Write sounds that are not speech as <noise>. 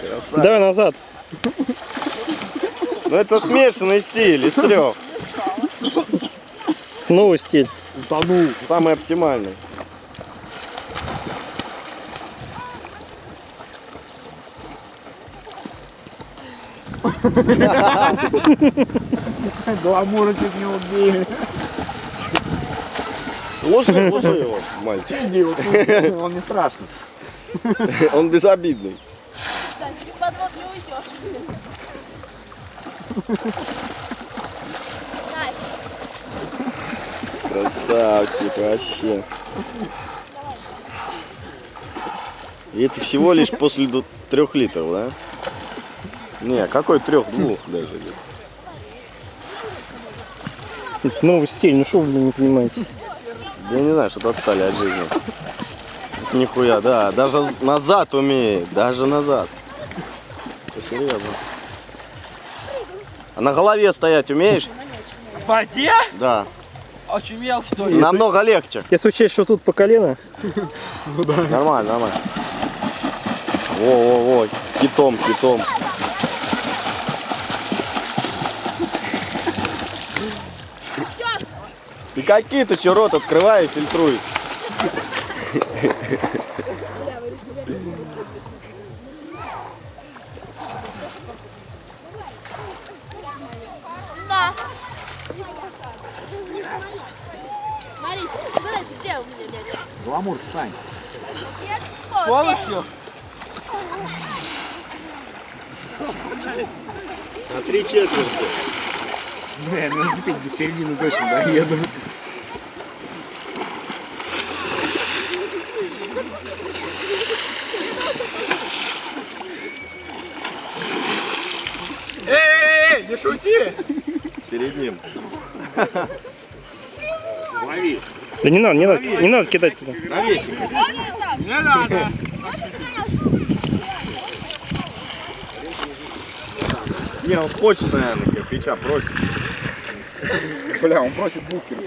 Красавец. Давай назад. Ну это смешанный стиль из трех. Новый стиль. Утонул. Самый оптимальный. Гламура чуть не убили. Слушай, слушай его, мальчик. Иди, вот <laughs> он не страшный. Он безобидный. Да, подвод не уйдешь. Красавчик вообще. И это всего лишь после трех литров, да? Не, какой трех, двух <laughs> даже. Это новый стиль. Ну что вы не понимаете? Я не знаю, что-то отстали от жизни. Нихуя, да, даже назад умеет, даже назад. Это серьезно. А на голове стоять умеешь? В воде? Да. Очумел, что ли? Намного легче. Если учесть, что тут по колено, <laughs> Нормально, нормально. Во-во-во, китом, китом. Какие ты че рот открывай и фильтруй. Да. Смотрите, смотрите, где у меня мяч? Гламур, встань. О, Полностью? На три четверти. Бля, ну теперь до середины точно доеду. Эй, не шути! Перед ним. Лови. да не надо, не надо, не надо кидать туда. Навесик. Не надо. Не, он хочет, наверное, кирпича просит. Бля, он просит букер.